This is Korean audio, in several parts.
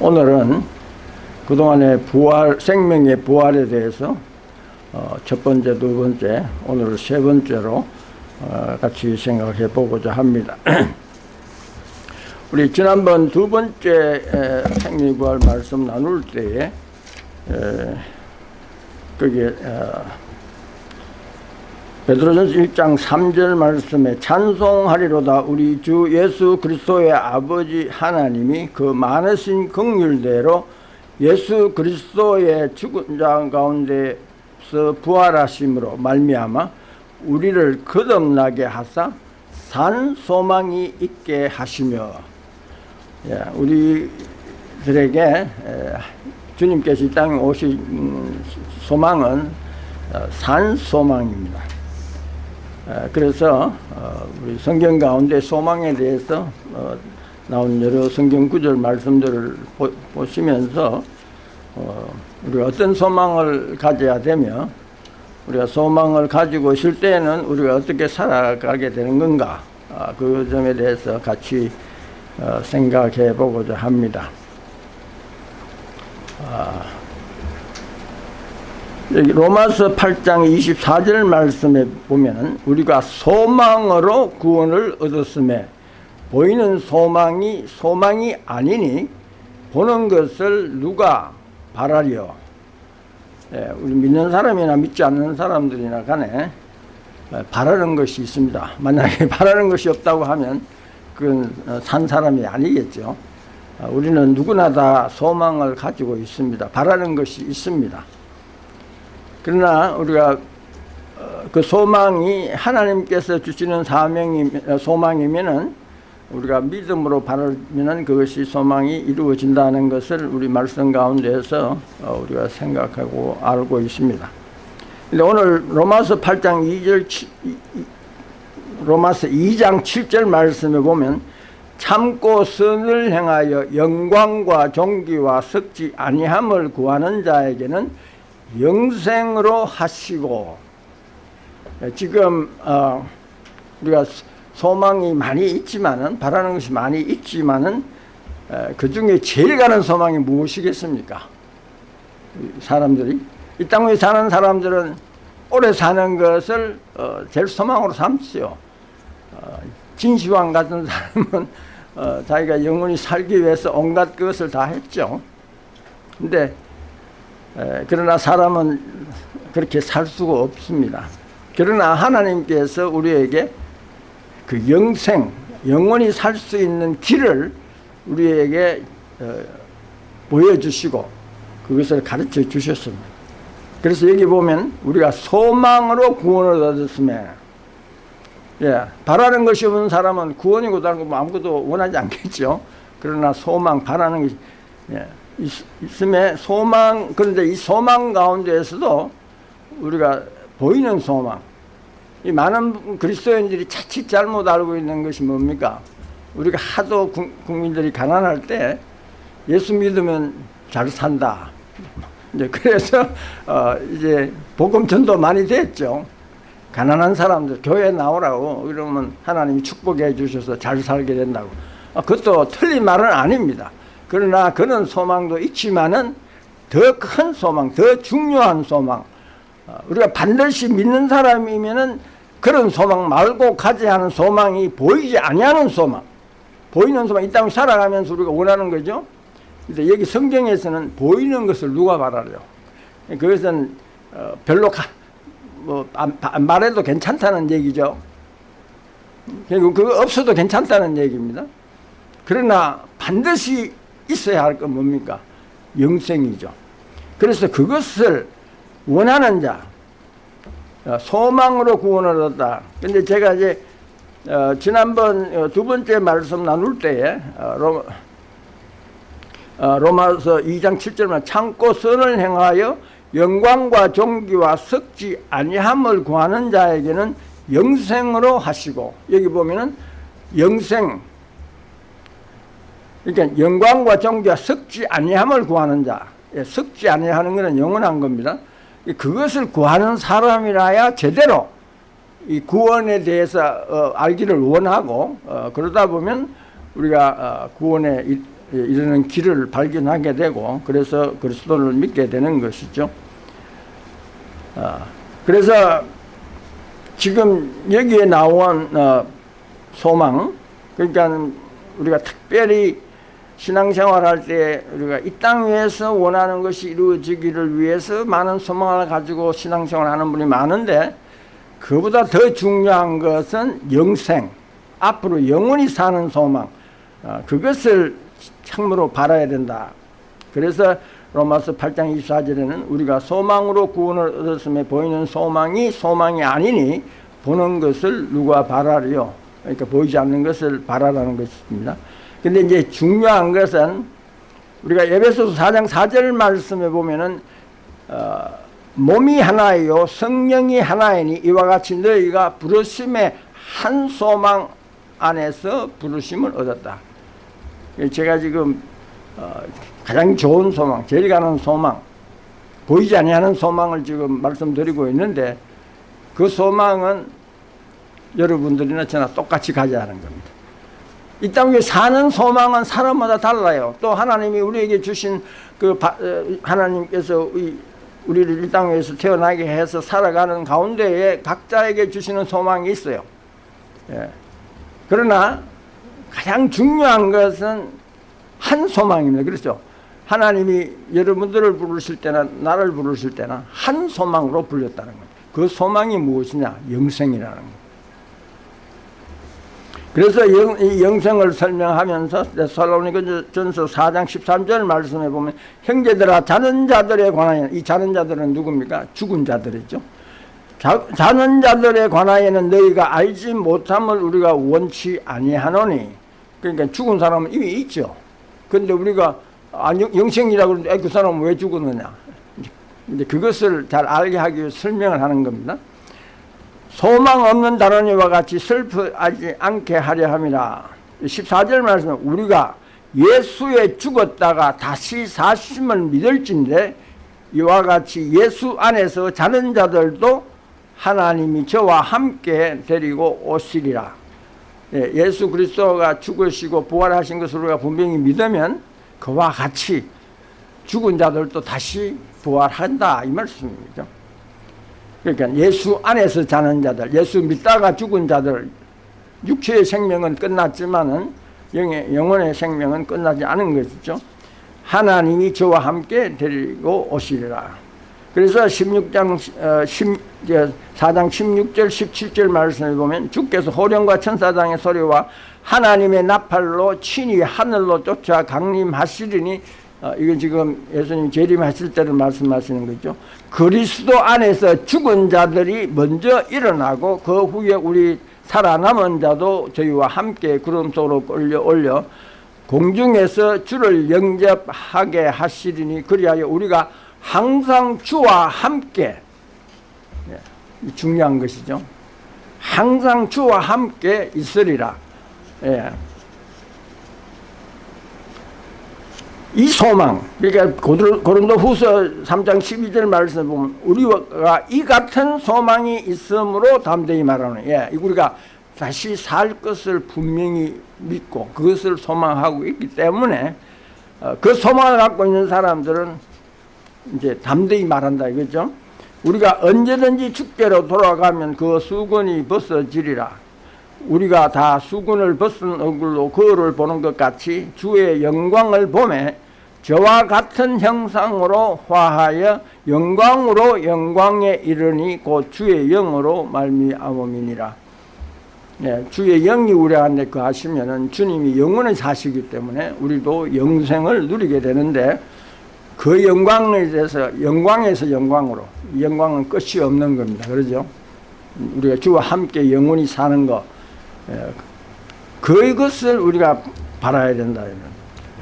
오늘은 그동안의 부활, 생명의 부활에 대해서 어, 첫 번째, 두 번째, 오늘 세 번째로 어, 같이 생각해 보고자 합니다. 우리 지난번 두 번째 생명부활 말씀 나눌 때에 에, 거기에 어, 베드로전서 1장 3절 말씀에 찬송하리로다 우리 주 예수 그리스도의 아버지 하나님이 그 많으신 긍휼대로 예수 그리스도의 죽은 자 가운데서 부활하심으로 말미암아 우리를 거듭나게 하사 산 소망이 있게 하시며 예, 우리들에게 주님께서 이 땅에 오신 소망은 어, 산 소망입니다. 그래서 어, 우리 성경 가운데 소망에 대해서 어, 나온 여러 성경 구절 말씀들을 보 시면서 우리가 어떤 소망을 가져야 되며 우리가 소망을 가지고 있을 때는 우리가 어떻게 살아가게 되는 건가 아, 그 점에 대해서 같이 생각해 보고자 합니다. 아, 여기 로마서 8장 24절 말씀에 보면 우리가 소망으로 구원을 얻었음에 보이는 소망이 소망이 아니니 보는 것을 누가 바라려 예, 우리 믿는 사람이나 믿지 않는 사람들이나 간에 바라는 것이 있습니다. 만약에 바라는 것이 없다고 하면 그건 산 사람이 아니겠죠. 아, 우리는 누구나 다 소망을 가지고 있습니다. 바라는 것이 있습니다 그러나 우리가 어, 그 소망이 하나님께서 주시는 사명이 어, 소망이면은 우리가 믿음으로 바라면은 그것이 소망이 이루어진다는 것을 우리 말씀 가운데서 어, 우리가 생각하고 알고 있습니다. 근데 오늘 로마서 8장 2절 로마서 2장 7절 말씀에 보면 참고 선을 행하여 영광과 존귀와 썩지 아니함을 구하는 자에게는 영생으로 하시고 지금 어, 우리가 소망이 많이 있지만은 바라는 것이 많이 있지만은 그 중에 제일 가는 소망이 무엇이겠습니까? 사람들이 이 땅에 사는 사람들은 오래 사는 것을 어, 제일 소망으로 삼지요. 어, 진시황 같은 사람은 어, 자기가 영원히 살기 위해서 온갖 것을 다 했죠. 근데 그러나 사람은 그렇게 살 수가 없습니다. 그러나 하나님께서 우리에게 그 영생, 영원히 살 수 있는 길을 우리에게 어, 보여주시고 그것을 가르쳐 주셨습니다. 그래서 여기 보면 우리가 소망으로 구원을 얻었으며 예, 바라는 것이 없는 사람은 구원이고 다른 거 아무것도 원하지 않겠죠. 그러나 소망, 바라는 것이 예, 있음에 소망 그런데 이 소망 가운데에서도 우리가 보이는 소망. 이 많은 그리스도인들이 자칫 잘못 알고 있는 것이 뭡니까? 우리가 하도 국민들이 가난할 때 예수 믿으면 잘 산다. 이제 그래서 어 이제 복음 전도 많이 됐죠. 가난한 사람들 교회 나오라고 그러면 하나님이 축복해 주셔서 잘 살게 된다고. 아, 그것도 틀린 말은 아닙니다 그러나 그런 소망도 있지만은 더 큰 소망, 더 중요한 소망. 어, 우리가 반드시 믿는 사람이면은 그런 소망 말고 가져야 하는 소망이 보이지 아니하는 소망. 보이는 소망, 이 땅을 살아가면서 우리가 원하는 거죠. 근데 여기 성경에서는 보이는 것을 누가 말하려? 그것은 어, 별로 가, 뭐 안, 말해도 괜찮다는 얘기죠. 그리고 그거 없어도 괜찮다는 얘기입니다. 그러나 반드시 있어야 할 건 뭡니까? 영생이죠. 그래서 그것을 원하는 자, 어, 소망으로 구원을 얻다. 근데 제가 이제 어, 지난번 어, 두 번째 말씀 나눌 때에 어, 로, 어, 로마서 2장 7절만 참고 선을 행하여 영광과 존귀와 석지 아니함을 구하는 자에게는 영생으로 하시고 여기 보면은 영생 그러니까 영광과 존귀와 섞지 아니함을 구하는 자 예, 섞지 아니하는 것은 영원한 겁니다 그것을 구하는 사람이라야 제대로 이 구원에 대해서 어, 알기를 원하고 어, 그러다 보면 우리가 어, 구원에 이르는 길을 발견하게 되고 그래서 그리스도를 믿게 되는 것이죠. 아, 그래서 지금 여기에 나온 어, 소망 그러니까 우리가 특별히 신앙생활할 때 우리가 이 땅 위에서 원하는 것이 이루어지기를 위해서 많은 소망을 가지고 신앙생활하는 분이 많은데 그보다 더 중요한 것은 영생 앞으로 영원히 사는 소망 어, 그것을 참으로 바라야 된다. 그래서 로마서 8장 24절에는 우리가 소망으로 구원을 얻었음에 보이는 소망이 소망이 아니니 보는 것을 누가 바라리요. 그러니까 보이지 않는 것을 바라라는 것입니다. 근데 이제 중요한 것은 우리가 에베소서 4장 4절 말씀에 보면은 어, 몸이 하나이요 성령이 하나이니 이와 같이 너희가 부르심의 한 소망 안에서 부르심을 얻었다. 제가 지금 어, 가장 좋은 소망, 제일 가는 소망, 보이지 아니하는 소망을 지금 말씀드리고 있는데 그 소망은 여러분들이나 저나 똑같이 가져야 하는 겁니다. 이 땅에 사는 소망은 사람마다 달라요. 또 하나님이 우리에게 주신 그 바, 어, 하나님께서 우리를 이 땅에서 태어나게 해서 살아가는 가운데에 각자에게 주시는 소망이 있어요. 예. 그러나 가장 중요한 것은 한 소망입니다. 그렇죠? 하나님이 여러분들을 부르실 때나 나를 부르실 때나 한 소망으로 불렸다는 거예요. 그 소망이 무엇이냐? 영생이라는 거예요. 그래서 영, 이 영생을 설명하면서 살로니가 전서 4장 13절 말씀해 보면 형제들아 자는 자들에 관하여 이 자는 자들은 누굽니까? 죽은 자들이죠. 자, 자는 자들에 관하여는 너희가 알지 못함을 우리가 원치 아니하노니 그러니까 죽은 사람은 이미 있죠. 근데 우리가 아, 영생이라고 그러는데 그 사람은 왜 죽었느냐. 이제 그것을 잘 알게 하기 위해 설명을 하는 겁니다. 소망 없는 다른 이와 같이 슬프하지 않게 하려 함이라 14절 말씀 우리가 예수에 죽었다가 다시 사심을 믿을진데 이와 같이 예수 안에서 자는 자들도 하나님이 저와 함께 데리고 오시리라. 예, 예수 그리스도가 죽으시고 부활하신 것을 우리가 분명히 믿으면 그와 같이 죽은 자들도 다시 부활한다 이 말씀이죠 그러니까 예수 안에서 자는 자들, 예수 믿다가 죽은 자들, 육체의 생명은 끝났지만은 영의, 영혼의 생명은 끝나지 않은 것이죠. 하나님이 저와 함께 데리고 오시리라. 그래서 16장, 어, 10, 4장 16절, 17절 말씀을 보면 주께서 호령과 천사장의 소리와 하나님의 나팔로 친히 하늘로 쫓아 강림하시리니 어, 이건 지금 예수님 재림하실 때를 말씀하시는 거죠. 그리스도 안에서 죽은 자들이 먼저 일어나고 그 후에 우리 살아남은 자도 저희와 함께 구름 속으로 끌려 올려 공중에서 주를 영접하게 하시리니 그리하여 우리가 항상 주와 함께 예, 중요한 것이죠. 항상 주와 함께 있으리라. 예. 이 소망 그러니까 고린도 후서 3장 12절 말씀 보면 우리가 이 같은 소망이 있으므로 담대히 말하는 예, 우리가 다시 살 것을 분명히 믿고 그것을 소망하고 있기 때문에 어, 그 소망을 갖고 있는 사람들은 이제 담대히 말한다 이거죠. 우리가 언제든지 축제로 돌아가면 그 수건이 벗어지리라 우리가 다 수군을 벗은 얼굴로 거울을 보는 것 같이 주의 영광을 보매 저와 같은 형상으로 화하여 영광으로 영광에 이르니 곧 주의 영으로 말미암음이니라. 네, 주의 영이 우리 안에 거하시면은 주님이 영원히 사시기 때문에 우리도 영생을 누리게 되는데 그 영광에 대해서 영광에서 영광으로 영광은 끝이 없는 겁니다. 그러죠? 우리가 주와 함께 영원히 사는 것 예, 그것을 우리가 바라야 된다.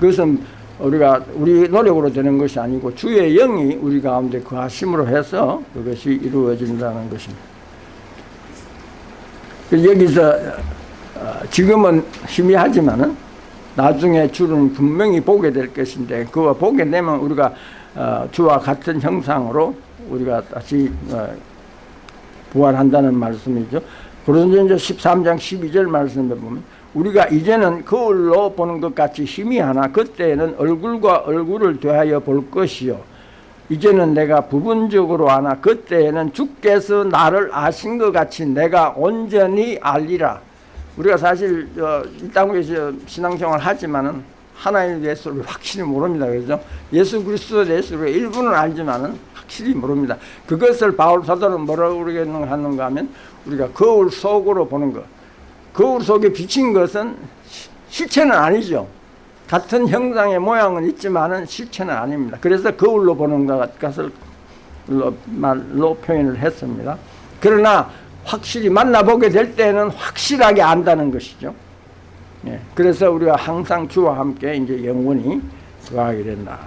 그것은 우리가 우리 노력으로 되는 것이 아니고 주의 영이 우리 가운데 그하심으로 해서 그것이 이루어진다는 것입니다. 그 여기서 어, 지금은 희미하지만은 나중에 주는 분명히 보게 될 것인데 그거 보게 되면 우리가 어, 주와 같은 형상으로 우리가 다시 어, 부활한다는 말씀이죠. 고린도전서 13장 12절 말씀에 보면 우리가 이제는 거울로 보는 것 같이 힘이 하나 그때는 얼굴과 얼굴을 대하여 볼 것이요. 이제는 내가 부분적으로 하나 그때에는 주께서 나를 아신 것 같이 내가 온전히 알리라. 우리가 사실 어, 이 땅에서 신앙생활 하지만은 하나님에 대해서 확실히 모릅니다 그죠 예수 대해서 우리가 일부는 알지만은 확실히 모릅니다 그것을 바울 사도는 뭐라고 그러겠는가 하는가 하면 우리가 거울 속으로 보는 것 거울 속에 비친 것은 실체는 아니죠. 같은 형상의 모양은 있지만은 실체는 아닙니다. 그래서 거울로 보는 것을 말로 표현을 했습니다. 그러나 확실히 만나보게 될 때는 확실하게 안다는 것이죠. 예, 그래서 우리가 항상 주와 함께 이제 영원히 거하게 된다.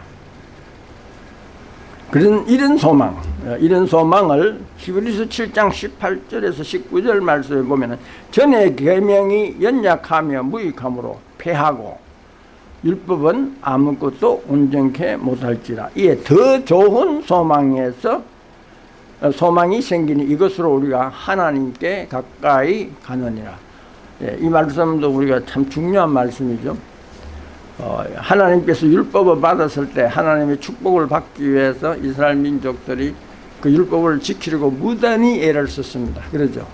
그런 이런 소망, 어, 이런 소망을 히브리서 7장 18절에서 19절 말씀에 보면은 전에 계명이 연약하며 무익함으로 패하고 율법은 아무것도 온전케 못할지라. 이에 더 좋은 소망에서 어, 소망이 생기니 이것으로 우리가 하나님께 가까이 가느니라 예, 이 말씀도 우리가 참 중요한 말씀이죠 어, 하나님께서 율법을 받았을 때 하나님의 축복을 받기 위해서 이스라엘 민족들이 그 율법을 지키려고 무단히 애를 썼습니다. 그러죠.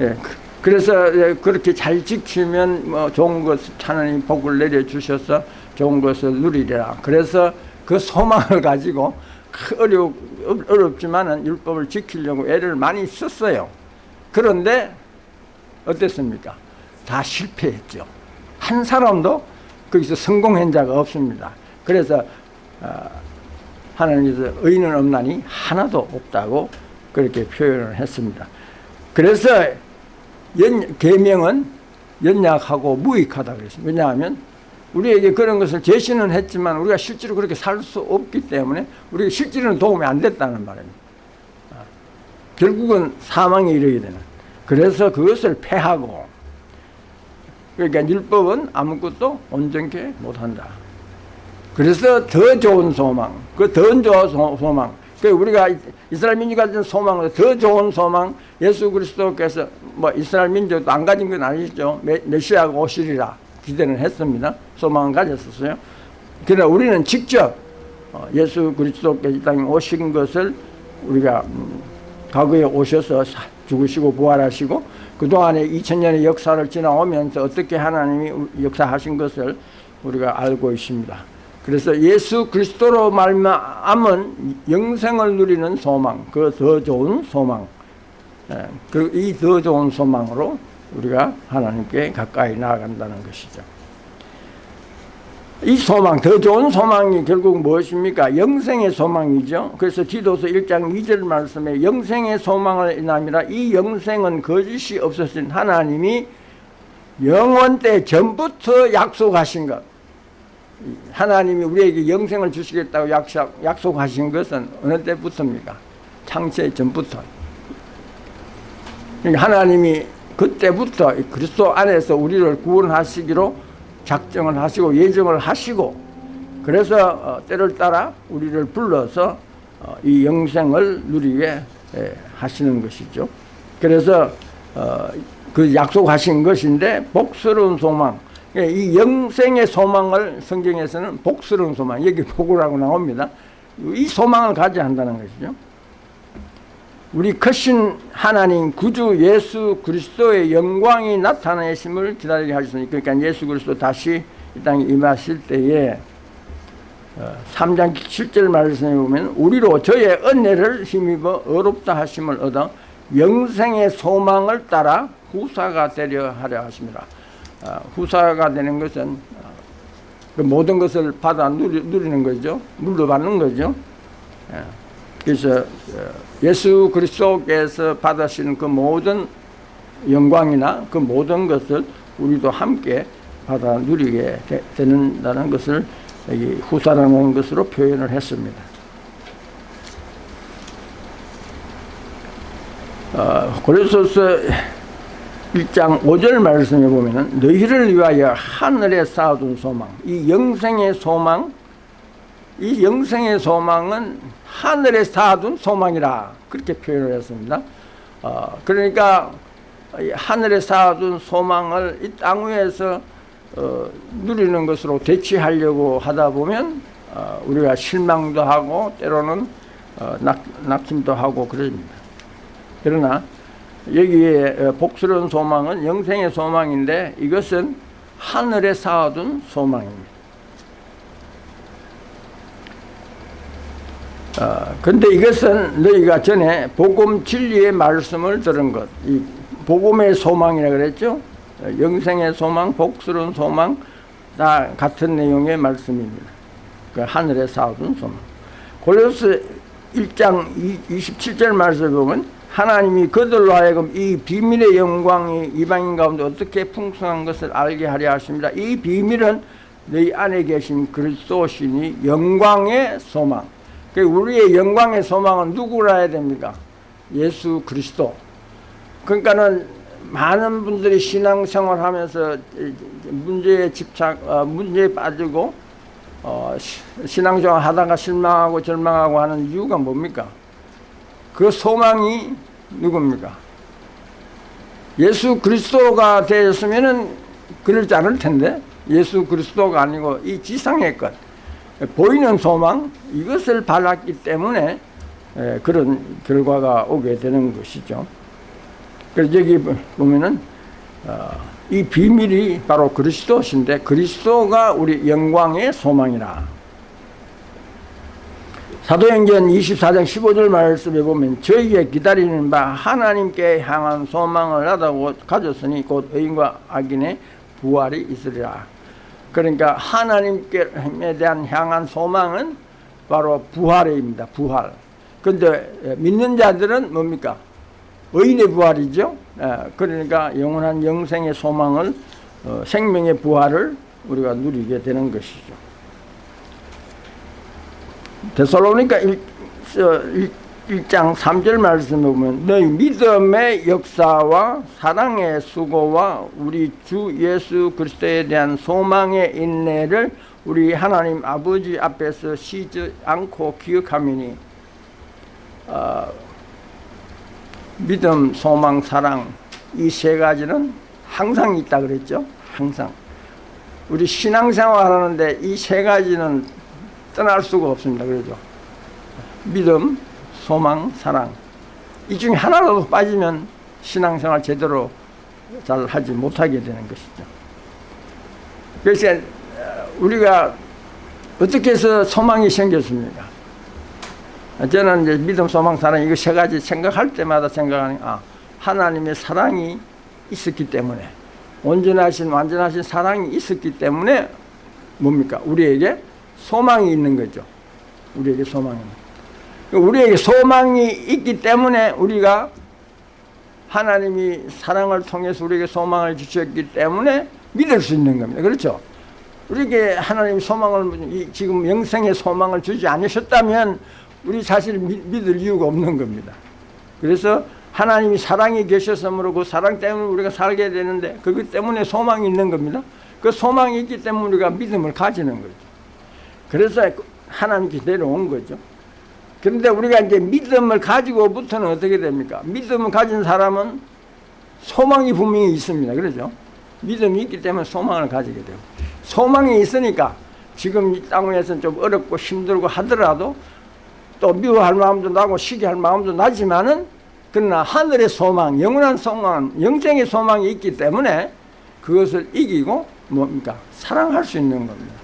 예, 그, 래서 예, 그렇게 잘 지키면 뭐 좋은 것 하나님 복을 내려 주셔서 좋은 것을 누리리라. 그래서 그 소망을 가지고 어려 어렵지만은 율법을 지키려고 애를 많이 썼어요. 그런데 어땠습니까? 다 실패했죠. 한 사람도 거기서 성공한 자가 없습니다. 그래서 어, 하나님께서 의인은 없나니 하나도 없다고 그렇게 표현을 했습니다. 그래서 연, 계명은 연약하고 무익하다 그랬습니다. 왜냐하면 우리에게 그런 것을 제시는 했지만 우리가 실제로 그렇게 살 수 없기 때문에 우리가 실제로는 도움이 안 됐다는 말입니다. 어, 결국은 사망에 이르게 되는 그래서 그것을 패하고 그러니까 율법은 아무것도 온전케 못한다. 그래서 더 좋은 소망, 그 더 좋은 소망, 그 우리가 이스라엘 민족이 가진 소망은 더 좋은 소망, 예수 그리스도께서 뭐 이스라엘 민족도 안 가진 건 아니죠. 메시아가 오시리라 기대는 했습니다. 소망을 가졌었어요. 그러나 우리는 직접 어, 예수 그리스도께서 이 땅에 오신 것을 우리가 음, 과거에 오셔서 죽으시고 부활하시고 그동안에 2000년의 역사를 지나오면서 어떻게 하나님이 역사하신 것을 우리가 알고 있습니다. 그래서 예수 그리스도로 말미암은 영생을 누리는 소망, 그 더 좋은 소망, 예, 그이 더 좋은 소망으로 우리가 하나님께 가까이 나아간다는 것이죠. 이 소망, 더 좋은 소망이 결국 무엇입니까? 영생의 소망이죠. 그래서 디도서 1장 2절 말씀에 영생의 소망을 인함이라 이 영생은 거짓이 없으신 하나님이 영원 때 전부터 약속하신 것. 하나님이 우리에게 영생을 주시겠다고 약속, 약속하신 것은 어느 때부터입니까? 창세 전부터. 그러니까 하나님이 그때부터 그리스도 안에서 우리를 구원하시기로 작정을 하시고 예정을 하시고 그래서 어, 때를 따라 우리를 불러서 어, 이 영생을 누리게 하시는 것이죠. 그래서 어, 그 약속하신 것인데 복스러운 소망 예, 이 영생의 소망을 성경에서는 복스러운 소망 여기 복이라고 나옵니다. 이 소망을 가져야 한다는 것이죠. 우리 크신 하나님 구주 예수 그리스도의 영광이 나타내심을 기다리게 하셨으니 그러니까 예수 그리스도 다시 이 땅에 임하실 때에 3장 어, 7절 말씀에 보면 우리로 저의 은혜를 힘입어 어렵다 하심을 얻어 영생의 소망을 따라 후사가 되려 하려 하십니다. 어, 후사가 되는 것은 어, 그 모든 것을 받아 누리 는 거죠. 물려받는 거죠. 예. 그래서 예수 그리스도께서 받으시는 그 모든 영광이나 그 모든 것을 우리도 함께 받아 누리게 되 는다는 것을 여기 후사라는 것으로 표현을 했습니다. 어, 고린도서 1장 5절 말씀에 보면은 너희를 위하여 하늘에 쌓아둔 소망, 이 영생의 소망, 이 영생의 소망은 하늘에 쌓아둔 소망이라 그렇게 표현을 했습니다. 어, 그러니까 이 하늘에 쌓아둔 소망을 이 땅 위에서 어, 누리는 것으로 대치하려고 하다 보면 어, 우리가 실망도 하고 때로는 어, 낙, 낙심도 하고 그럽니다. 그러나 여기에 어, 복스러운 소망은 영생의 소망인데 이것은 하늘에 쌓아둔 소망입니다. 어, 근데 이것은 너희가 전에 복음 진리의 말씀을 들은 것, 이 복음의 소망이라 그랬죠? 어, 영생의 소망, 복스러운 소망, 다 같은 내용의 말씀입니다. 그 하늘에 쌓아둔 소망. 골로스 1장 27절 말씀을 보면 하나님이 그들로 하여금 이 비밀의 영광이 이방인 가운데 어떻게 풍성한 것을 알게 하려 하십니다. 이 비밀은 너희 안에 계신 그리스도시니 영광의 소망. 그 우리의 영광의 소망은 누구라 해야 됩니까? 예수 그리스도. 그러니까는 많은 분들이 신앙생활 하면서 문제에 집착, 어, 문제에 빠지고 어, 신앙생활 하다가 실망하고 절망하고 하는 이유가 뭡니까? 그 소망이 누굽니까? 예수 그리스도가 되었으면은 그러지 않을 텐데 예수 그리스도가 아니고 이 지상의 것 보이는 소망 이것을 바랐기 때문에 그런 결과가 오게 되는 것이죠. 그래서 여기 보면은 어, 이 비밀이 바로 그리스도신데 그리스도가 우리 영광의 소망이라. 사도행전 24장 15절 말씀에 보면 저희의 기다리는 바 하나님께 향한 소망을 하다고 가졌으니 곧 의인과 악인의 부활이 있으리라. 그러니까 하나님께 대한 향한 소망은 바로 부활입니다. 부활. 근데 믿는 자들은 뭡니까? 의인의 부활이죠. 그러니까 영원한 영생의 소망을 어, 생명의 부활을 우리가 누리게 되는 것이죠. 데살로니가 1 장 3절 말씀에 보면 너희 믿음의 역사와 사랑의 수고와 우리 주 예수 그리스도에 대한 소망의 인내를 우리 하나님 아버지 앞에서 쉬지 않고 기억하미니 어, 믿음, 소망, 사랑 이 세 가지는 항상 있다 그랬죠. 항상. 우리 신앙생활 하는데 이 세 가지는 떠날 수가 없습니다. 그러죠. 믿음, 소망, 사랑. 이 중에 하나라도 빠지면 신앙생활 제대로 잘 하지 못하게 되는 것이죠. 그래서 우리가 어떻게 해서 소망이 생겼습니까? 저는 이제 믿음, 소망, 사랑 이거 세 가지 생각할 때마다 생각하는 아 하나님의 사랑이 있었기 때문에 온전하신 완전하신 사랑이 있었기 때문에 뭡니까? 우리에게 소망이 있는 거죠. 우리에게 소망이. 우리에게 소망이 있기 때문에 우리가 하나님이 사랑을 통해서 우리에게 소망을 주셨기 때문에 믿을 수 있는 겁니다. 그렇죠? 우리에게 하나님 소망을 지금 영생의 소망을 주지 않으셨다면 우리 자신을 믿을 이유가 없는 겁니다. 그래서 하나님이 사랑이 계셨으므로 그 사랑 때문에 우리가 살게 되는데 그것 때문에 소망이 있는 겁니다. 그 소망이 있기 때문에 우리가 믿음을 가지는 거죠. 그래서 하나님께 내려온 거죠. 그런데 우리가 이제 믿음을 가지고부터는 어떻게 됩니까? 믿음을 가진 사람은 소망이 분명히 있습니다. 그러죠? 믿음이 있기 때문에 소망을 가지게 되고 소망이 있으니까 지금 이 땅에서는 좀 어렵고 힘들고 하더라도 또 미워할 마음도 나고 시기할 마음도 나지만은 그러나 하늘의 소망, 영원한 소망, 영생의 소망이 있기 때문에 그것을 이기고 뭡니까? 사랑할 수 있는 겁니다.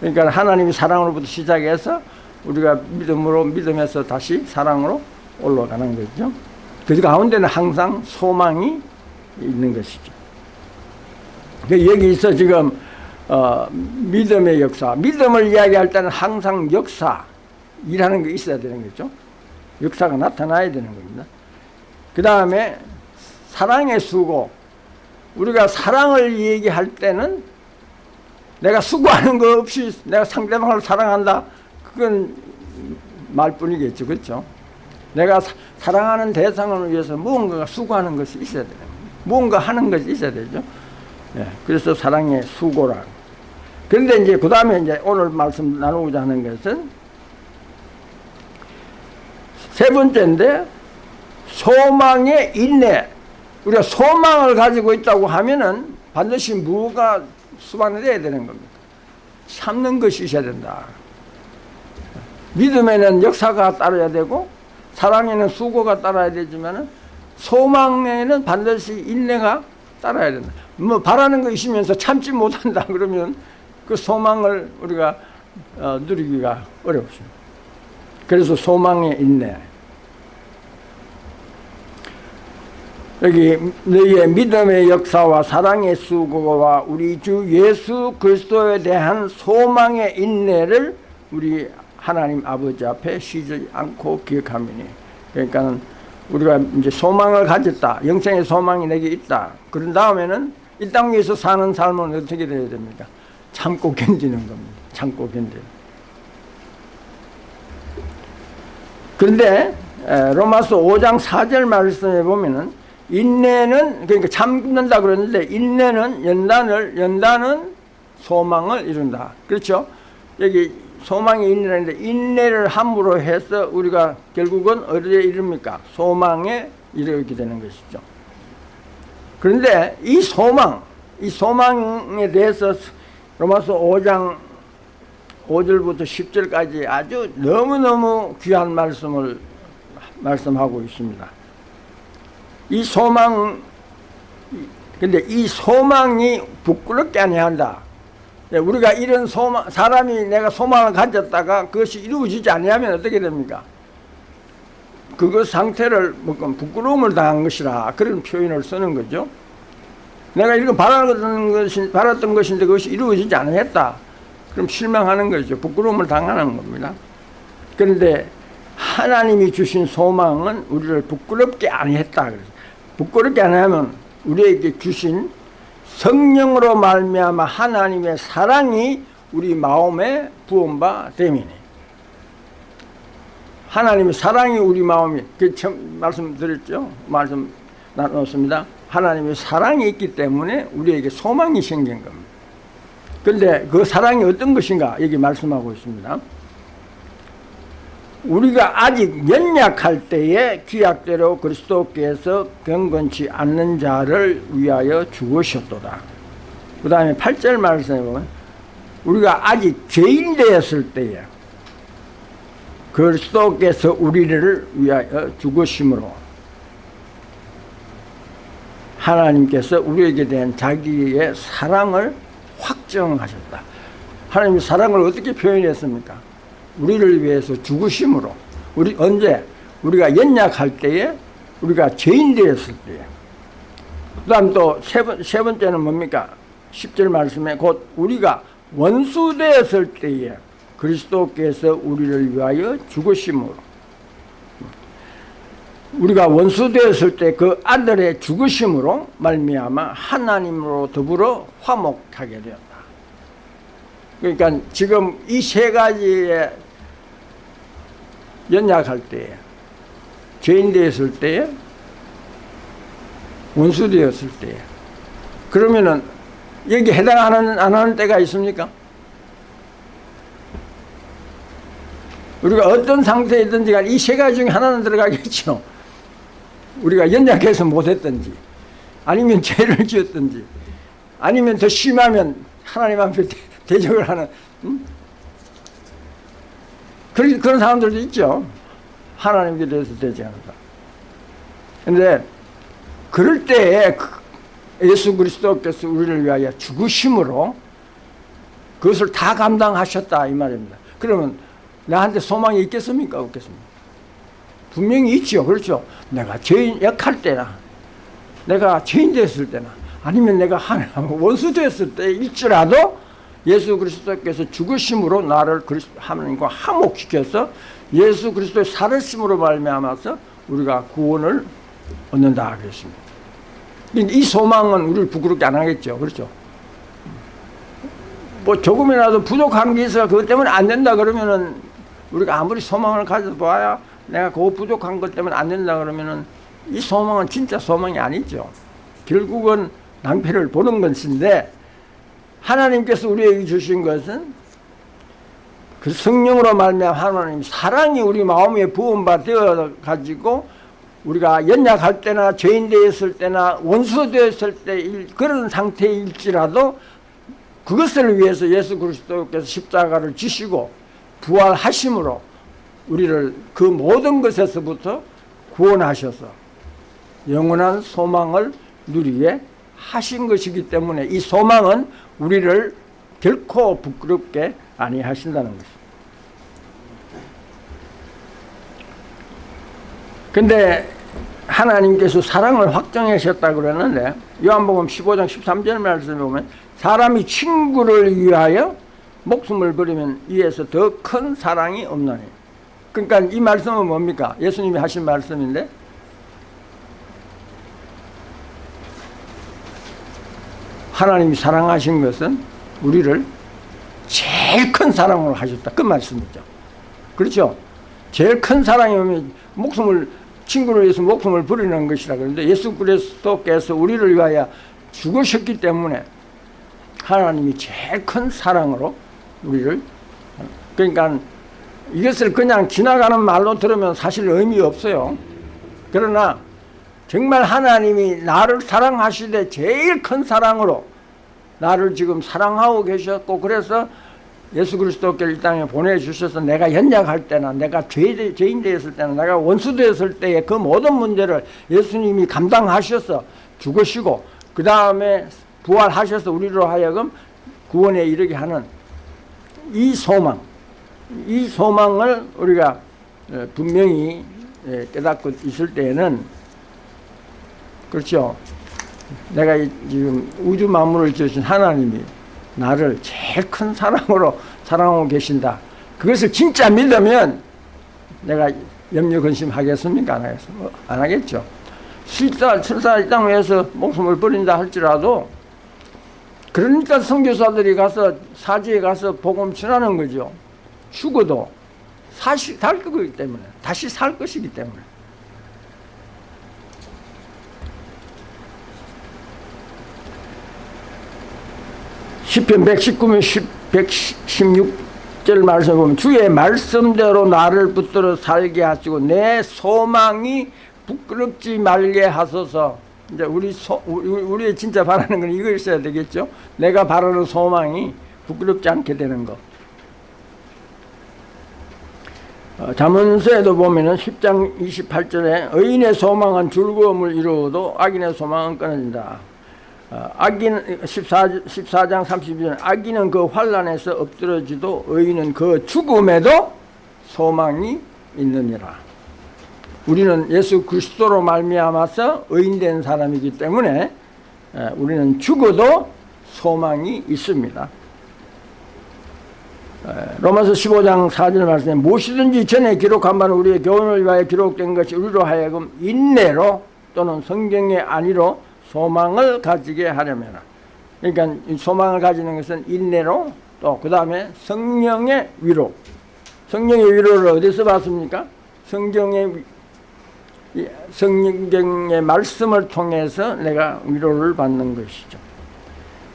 그러니까 하나님이 사랑으로부터 시작해서 우리가 믿음으로 믿음에서 다시 사랑으로 올라가는 거죠. 그 가운데는 항상 소망이 있는 것이죠. 그 여기서 지금 어, 믿음의 역사, 믿음을 이야기할 때는 항상 역사, 일하는 게 있어야 되는 거죠. 역사가 나타나야 되는 겁니다. 그 다음에 사랑의 수고. 우리가 사랑을 얘기할 때는 내가 수고하는 거 없이 내가 상대방을 사랑한다. 그건 말뿐이겠죠. 그렇죠? 내가 사, 사랑하는 대상을 위해서 무언가 수고하는 것이 있어야 돼요. 무언가 하는 것이 있어야 되죠. 예, 그래서 사랑의 수고라. 그런데 이제 그 다음에 이제 오늘 말씀 나누고자 하는 것은 세 번째인데 소망의 인내. 우리가 소망을 가지고 있다고 하면은 반드시 무가 수반돼야 되는 겁니다. 참는 것이 있어야 된다. 믿음에는 역사가 따라야 되고 사랑에는 수고가 따라야 되지만 소망에는 반드시 인내가 따라야 된다. 뭐 바라는 거 있으면서 참지 못한다 그러면 그 소망을 우리가 어, 누리기가 어렵습니다. 그래서 소망의 인내. 여기 너희의 믿음의 역사와 사랑의 수고와 우리 주 예수 그리스도에 대한 소망의 인내를 우리 하나님 아버지 앞에 쉬지 않고 기억하미니. 그러니까 우리가 이제 소망을 가졌다. 영생의 소망이 내게 있다. 그런 다음에는 이 땅 위에서 사는 삶은 어떻게 되어야 됩니까? 참고 견디는 겁니다. 참고 견디는 그런데 로마서 5장 4절 말씀에 보면은 인내는 그러니까 참는다 그러는데 인내는 연단을 연단은 소망을 이룬다. 그렇죠? 여기 소망이 인내인데 인내를 함으로 해서 우리가 결국은 어디에 이릅니까? 소망에 이르게 되는 것이죠. 그런데 이 소망, 이 소망에 대해서 로마서 5장 5절부터 10절까지 아주 너무너무 귀한 말씀을 말씀하고 있습니다. 이 소망, 근데 이 소망이 부끄럽게 아니한다. 우리가 이런 소망, 사람이 내가 소망을 가졌다가 그것이 이루어지지 않으면 어떻게 됩니까? 그것 상태를 뭐 부끄러움을 당한 것이라 그런 표현을 쓰는 거죠. 내가 이거 바랐던, 것이, 바랐던 것인데 그것이 이루어지지 않았다. 그럼 실망하는 거죠. 부끄러움을 당하는 겁니다. 그런데 하나님이 주신 소망은 우리를 부끄럽게 아니했다. 그래서 부끄럽게 안 하면 우리에게 주신 성령으로 말미암아 하나님의 사랑이 우리 마음에 부은바 됨이니. 하나님의 사랑이 우리 마음에 그 말씀드렸죠? 말씀 나눴습니다. 하나님의 사랑이 있기 때문에 우리에게 소망이 생긴 겁니다. 그런데 그 사랑이 어떤 것인가 여기 말씀하고 있습니다 우리가 아직 연약할 때에 귀약대로 그리스도께서 경건치 않는 자를 위하여 죽으셨도다. 그 다음에 8절 말씀에 보면 우리가 아직 죄인 되었을 때에 그리스도께서 우리를 위하여 죽으심으로 하나님께서 우리에게 대한 자기의 사랑을 확정하셨다. 하나님의 사랑을 어떻게 표현했습니까? 우리를 위해서 죽으심으로 우리 언제 우리가 연약할 때에 우리가 죄인 되었을 때에. 그 다음 또세 번, 세 번째는 뭡니까? 10절 말씀에 곧 우리가 원수 되었을 때에 그리스도께서 우리를 위하여 죽으심으로. 우리가 원수 되었을 때 그 아들의 죽으심으로 말미암아 하나님으로 더불어 화목하게 되었다. 그러니까 지금 이 세 가지의 연약할 때에 죄인 되었을 때에 원수 되었을 때에 그러면은 여기 해당하는 안 하는 때가 있습니까? 우리가 어떤 상태이든지 이세 가지 중에 하나는 들어가겠죠. 우리가 연약해서 못했든지 아니면 죄를 지었든지 아니면 더 심하면 하나님 앞에 대적을 하는 음? 그런, 그런 사람들도 있죠. 하나님께 대해서 않는다. 근데 그럴 때에 그 예수 그리스도께서 우리를 위하여 죽으심으로 그것을 다 감당하셨다 이 말입니다. 그러면 나한테 소망이 있겠습니까? 없겠습니까? 분명히 있죠. 그렇죠. 내가 죄인 약할 때나 내가 죄인 됐을 때나 아니면 내가 하나님 원수 됐을 때일지라도 예수 그리스도께서 죽으심으로 나를 하나님과 화목시켜서 예수 그리스도의 살으심으로 말미암아서 우리가 구원을 얻는다 그랬습니다. 이 소망은 우리를 부끄럽게 안 하겠죠. 그렇죠? 뭐 조금이라도 부족한 게 있어 그것 때문에 안 된다 그러면은 우리가 아무리 소망을 가져봐야 내가 그 부족한 것 때문에 안 된다 그러면은 이 소망은 진짜 소망이 아니죠. 결국은 낭패를 보는 것인데 하나님께서 우리에게 주신 것은 그 성령으로 말미암아 하나님 사랑이 우리 마음에 부음바 되어 가지고 우리가 연약할 때나 죄인 되었을 때나 원수 되었을 때 그런 상태일지라도 그것을 위해서 예수 그리스도께서 십자가를 지시고 부활하심으로 우리를 그 모든 것에서부터 구원하셔서 영원한 소망을 누리게 하신 것이기 때문에 이 소망은 우리를 결코 부끄럽게 아니하신다는 것입니다. 근데 하나님께서 사랑을 확정하셨다 그러는데 요한복음 15장 13절 말씀에 보면 사람이 친구를 위하여 목숨을 버리면 이에서 더 큰 사랑이 없나니 그러니까 이 말씀은 뭡니까? 예수님이 하신 말씀인데 하나님이 사랑하신 것은 우리를 제일 큰 사랑으로 하셨다. 그 말씀이죠. 그렇죠? 제일 큰 사랑이 면 목숨을 친구를 위해서 목숨을 버리는 것이라 그러는데 예수 그리스도께서 우리를 위하여 죽으셨기 때문에 하나님이 제일 큰 사랑으로 우리를 그러니까 이것을 그냥 지나가는 말로 들으면 사실 의미 없어요. 그러나 정말 하나님이 나를 사랑하시되 제일 큰 사랑으로 나를 지금 사랑하고 계셨고 그래서 예수 그리스도께를 이 땅에 보내주셔서 내가 연약할 때나 내가 죄, 죄인 되었을 때나 내가 원수 되었을 때의 그 모든 문제를 예수님이 감당하셔서 죽으시고 그 다음에 부활하셔서 우리로 하여금 구원에 이르게 하는 이 소망 이 소망을 우리가 어, 분명히 예, 깨닫고 있을 때에는 그렇죠 내가 지금 우주 만물을 지으신 하나님이 나를 제일 큰 사랑으로 사랑하고 계신다. 그것을 진짜 믿으면 내가 염려 근심하겠습니까? 안 하겠습니까? 뭐, 안 하겠죠. 실사, 설사 이 땅에서 목숨을 버린다 할지라도 그러니까 선교사들이 가서 사지에 가서 복음 전하는 거죠. 죽어도 사실 살 거기 때문에 다시 살 것이기 때문에 시편 119면 116절 말씀 보면 주의 말씀대로 나를 붙들어 살게 하시고 내 소망이 부끄럽지 말게 하소서. 이제 우리 소, 우리 진짜 바라는 건 이거 있어야 되겠죠? 내가 바라는 소망이 부끄럽지 않게 되는 것 어, 자문서에도 보면 은 10장 28절에 의인의 소망은 즐거움을 이루어도 악인의 소망은 끊어진다 어, 악인 14, 14장 32절 악인은 그 환란에서 엎드러지도 의인은 그 죽음에도 소망이 있느니라. 우리는 예수 그리스도로 말미암아서 의인된 사람이기 때문에 우리는 죽어도 소망이 있습니다. 로마서 15장 4절 말씀에 무엇이든지 전에 기록한 바는 우리의 교훈을 위하여 기록된 것이 우리로 하여금 인내로 또는 성경의 안위로 소망을 가지게 하려면 그러니까 소망을 가지는 것은 인내로 또 그 다음에 성령의 위로 성령의 위로를 어디서 봤습니까? 성경의 성경의 말씀을 통해서 내가 위로를 받는 것이죠.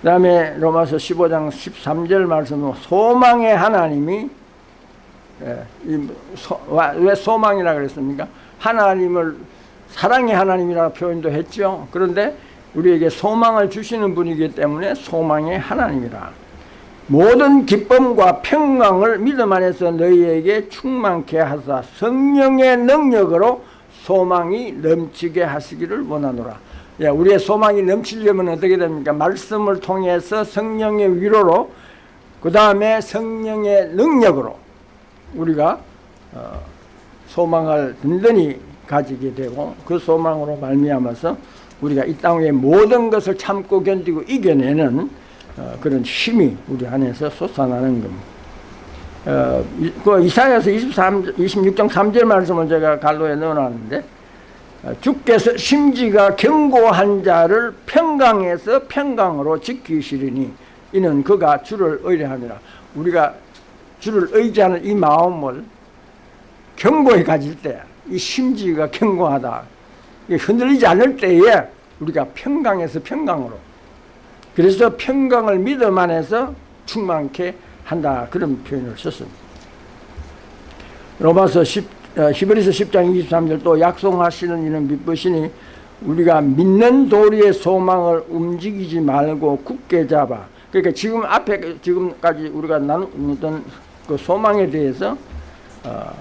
그 다음에 로마서 15장 13절 말씀은 소망의 하나님이 예, 왜 소망이라 그랬습니까? 하나님을 사랑의 하나님이라 표현도 했죠. 그런데 우리에게 소망을 주시는 분이기 때문에 소망의 하나님이라. 모든 기쁨과 평강을 믿음 안에서 너희에게 충만케 하사 성령의 능력으로 소망이 넘치게 하시기를 원하노라. 예, 우리의 소망이 넘치려면 어떻게 됩니까? 말씀을 통해서 성령의 위로로 그 다음에 성령의 능력으로 우리가 어, 소망을 든든히 가지게 되고 그 소망으로 말미암아서 우리가 이 땅의 모든 것을 참고 견디고 이겨내는 어, 그런 힘이 우리 안에서 솟아나는 겁니다. 어, 그 이사야서 23, 26장 3절 말씀을 제가 갈로에 넣어놨는데 어, 주께서 심지가 견고한 자를 평강에서 평강으로 지키시리니 이는 그가 주를 의뢰하니라 우리가 주를 의지하는 이 마음을 견고히 가질 때 이 심지가 견고하다 흔들리지 않을 때에 우리가 평강에서 평강으로 그래서 평강을 믿음 안에서 충만케 한다 그런 표현을 썼습니다. 로마서 10, 어, 히브리서 10장 23절 또 약속하시는 이는 믿으시니 우리가 믿는 도리의 소망을 움직이지 말고 굳게 잡아. 그러니까 지금 앞에 지금까지 우리가 나누던 그 소망에 대해서 어,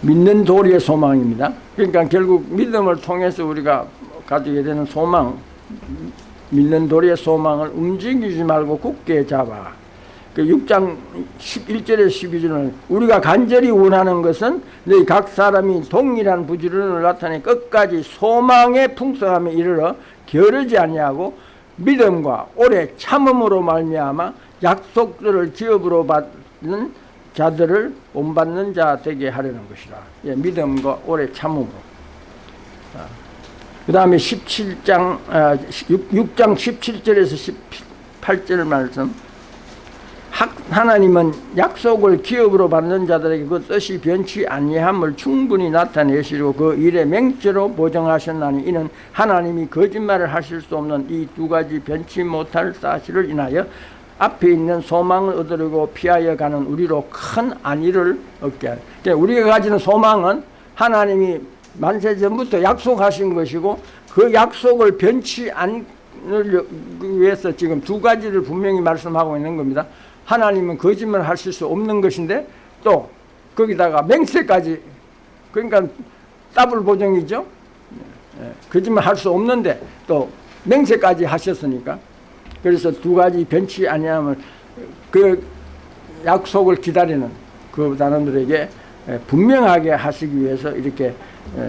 믿는 도리의 소망입니다. 그러니까 결국 믿음을 통해서 우리가 가지게 되는 소망, 믿는 도리의 소망을 움직이지 말고 굳게 잡아. 그 6장 11절에 12절은 우리가 간절히 원하는 것은 너희 각 사람이 동일한 부지런을 나타내 끝까지 소망의 풍성함에 이르러 게으르지 아니하고 믿음과 오래 참음으로 말미암아 약속들을 기업으로 받는 자들을 본받는 자 되게 하려는 것이라. 예, 믿음과 오래 참음으로. 그 다음에 17장, 아, 6, 6장 17절에서 18절 말씀. 하나님은 약속을 기업으로 받는 자들에게 그 뜻이 변치 아니함을 충분히 나타내시고 그 일에 맹죄로 보정하셨나니 이는 하나님이 거짓말을 하실 수 없는 이 두 가지 변치 못할 사실을 인하여 앞에 있는 소망을 얻으려고 피하여 가는 우리로 큰 안위를 얻게 하는 그러니까 우리가 가지는 소망은 하나님이 만세 전부터 약속하신 것이고 그 약속을 변치 않으기 위해서 지금 두 가지를 분명히 말씀하고 있는 겁니다. 하나님은 거짓말 하실 수 없는 것인데 또 거기다가 맹세까지 그러니까 더블 보정이죠. 예, 거짓말 할 수 없는데 또 맹세까지 하셨으니까 그래서 두 가지 변치 아니함을 그 약속을 기다리는 그 사람들에게 예, 분명하게 하시기 위해서 이렇게 예,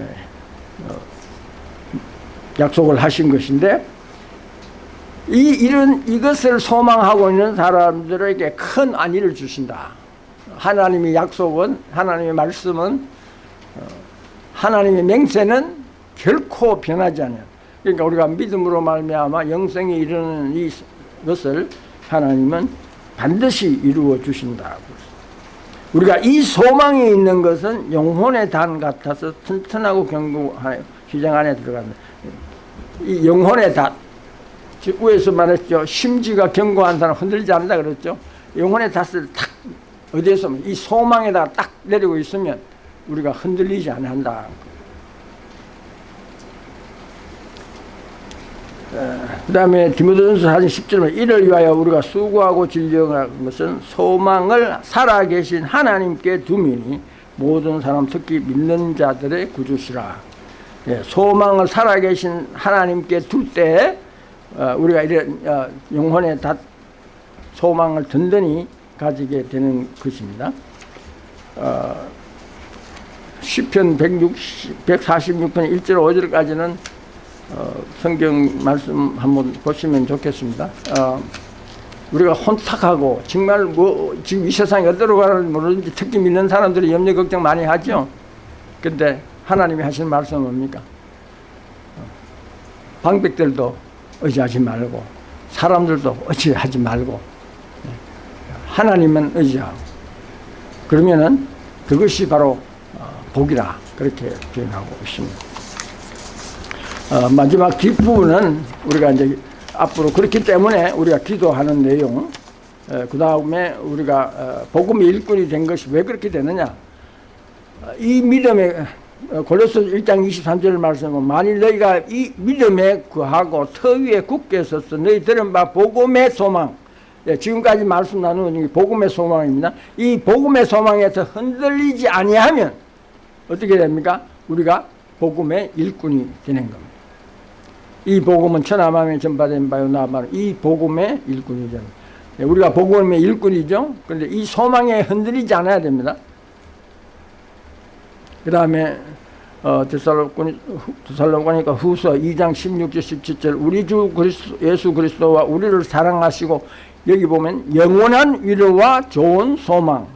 어, 약속을 하신 것인데 이 이런 이것을 소망하고 있는 사람들에게 큰 안위를 주신다. 하나님의 약속은 하나님의 말씀은 어, 하나님의 맹세는 결코 변하지 않아요. 그러니까 우리가 믿음으로 말미암아 영생에 이르는 이 것을 하나님은 반드시 이루어 주신다. 우리가 이 소망이 있는 것은 영혼의 단 같아서 튼튼하고 견고하여 시장 안에 들어간다. 이 영혼의 단 위에서 말했죠. 심지가 견고한 사람 흔들지 않는다 그랬죠. 영혼의 닷을 탁 어디에서 이 소망에다가 딱 내리고 있으면 우리가 흔들리지 않는다. 그 다음에 디모데전서 4장 10절에 이를 위하여 우리가 수고하고 진정한 것은 소망을 살아계신 하나님께 두미니 모든 사람 특히 믿는 자들의 구주시라. 예, 소망을 살아계신 하나님께 둘때 어, 우리가 이런 어, 영혼의 다 소망을 든든히 가지게 되는 것입니다. 어, 시편 160, 146편 1절 5절까지는 어, 성경 말씀 한번 보시면 좋겠습니다. 어, 우리가 혼탁하고 정말 뭐 지금 이 세상이 어디로 가는지 모르는지 특히 믿는 사람들이 염려 걱정 많이 하죠. 근데 하나님이 하신 말씀은 뭡니까? 어, 방백들도 의지하지 말고 사람들도 의지하지 말고 하나님만 의지하고 그러면은 그것이 바로 어, 복이라 그렇게 표현하고 있습니다. 어, 마지막 뒷부분은 우리가 이제 앞으로 그렇기 때문에 우리가 기도하는 내용 어, 그 다음에 우리가 어, 복음의 일꾼이 된 것이 왜 그렇게 되느냐 어, 이 믿음의 어, 골로새 1장 23절 말씀은 만일 너희가 이 믿음에 구하고 터 위에 굳게 서서 너희 들은 바 복음의 소망 예, 지금까지 말씀 나누는 복음의 소망입니다. 이 복음의 소망에서 흔들리지 아니하면 어떻게 됩니까? 우리가 복음의 일꾼이 되는 겁니다. 이 복음은 천하만에 전파된 바요 나바로 이 복음의 일꾼이죠. 예, 우리가 복음의 일꾼이죠. 그런데 이 소망에 흔들리지 않아야 됩니다. 그 다음에 어, 데살로니가 후서 2장 16절 17절 우리 주 그리스도, 예수 그리스도와 우리를 사랑하시고 여기 보면 영원한 위로와 좋은 소망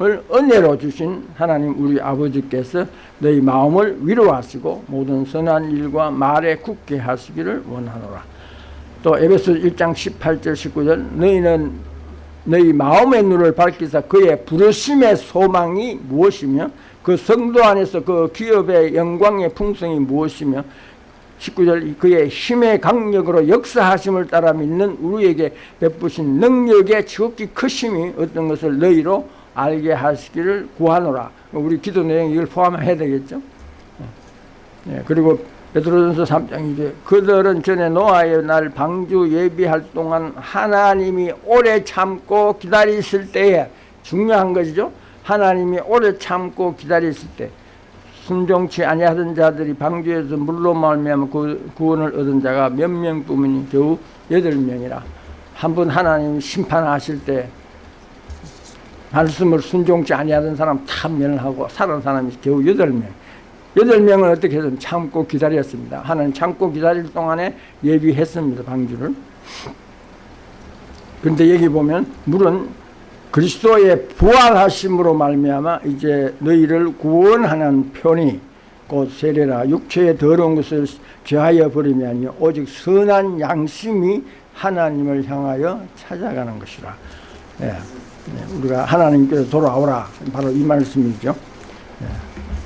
을 은혜로 주신 하나님 우리 아버지께서 너희 마음을 위로하시고 모든 선한 일과 말에 굳게 하시기를 원하노라. 또 에베소 1장 18절 19절 너희는 너희 마음의 눈을 밝히사 그의 부르심의 소망이 무엇이며 그 성도 안에서 그 기업의 영광의 풍성이 무엇이며 19절 그의 힘의 강력으로 역사하심을 따라 믿는 우리에게 베푸신 능력의 지극히 크심이 어떤 것을 너희로 알게 하시기를 구하노라. 우리 기도 내용 이걸 포함해야 되겠죠. 예, 그리고 베드로전서 3장 이제 그들은 전에 노아의 날 방주 예비할 동안 하나님이 오래 참고 기다리실 때에 중요한 것이죠. 하나님이 오래 참고 기다리실 때 순종치 아니하던 자들이 방주에서 물로 말미암아 구- 구원을 얻은 자가 몇 명뿐이니 겨우 여덟 명이라. 한 번 하나님 심판하실 때 말씀을 순종치 아니하던 사람 다 멸하고 살은 사람이 겨우 여덟 명. 여덟 명은 어떻게 해서 참고 기다렸습니다. 하나님 참고 기다릴 동안에 예비했습니다. 방주를. 그런데 여기 보면 물은 그리스도의 부활하심으로 말미암아 이제 너희를 구원하는 편이 곧 세례라 육체의 더러운 것을 죄하여 버림이 아니요 오직 선한 양심이 하나님을 향하여 찾아가는 것이라. 예. 예, 우리가 하나님께서 돌아오라 바로 이 말씀이죠. 예.